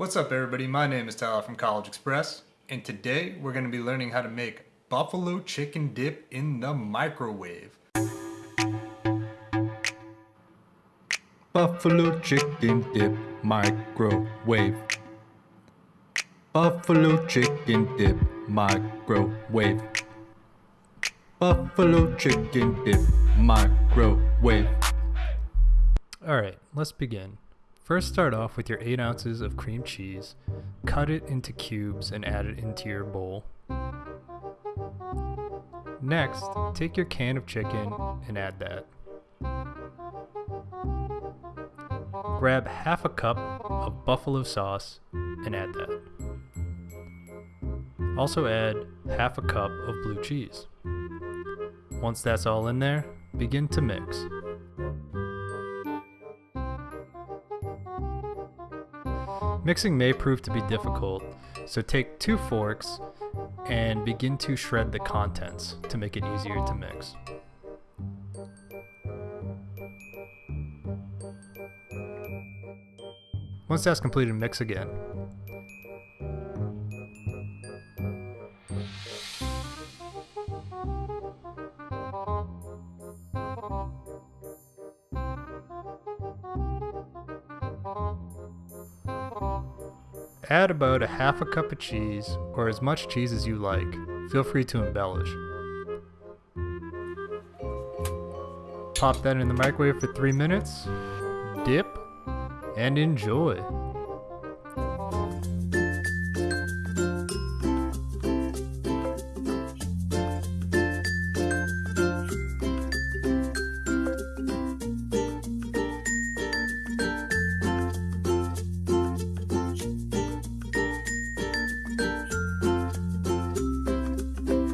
What's up everybody, my name is Tyler from College Express, and today we're going to be learning how to make buffalo chicken dip in the microwave. Buffalo chicken dip microwave. Buffalo chicken dip microwave. Buffalo chicken dip microwave. Alright, let's begin. First start off with your 8 ounces of cream cheese, cut it into cubes and add it into your bowl. Next, take your can of chicken and add that. Grab half a cup of buffalo sauce and add that. Also add half a cup of blue cheese. Once that's all in there, begin to mix. Mixing may prove to be difficult, so take two forks and begin to shred the contents to make it easier to mix. Once that's completed, mix again. Add about a half a cup of cheese, or as much cheese as you like. Feel free to embellish. Pop that in the microwave for 3 minutes, dip, and enjoy.